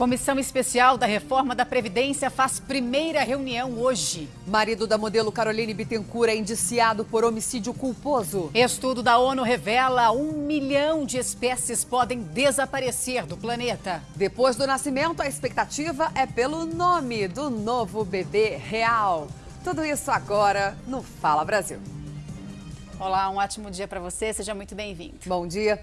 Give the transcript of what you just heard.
Comissão Especial da Reforma da Previdência faz primeira reunião hoje. Marido da modelo Caroline Bittencourt é indiciado por homicídio culposo. Estudo da ONU revela um milhão de espécies podem desaparecer do planeta. Depois do nascimento, a expectativa é pelo nome do novo bebê real. Tudo isso agora no Fala Brasil. Olá, um ótimo dia para você, seja muito bem-vindo. Bom dia.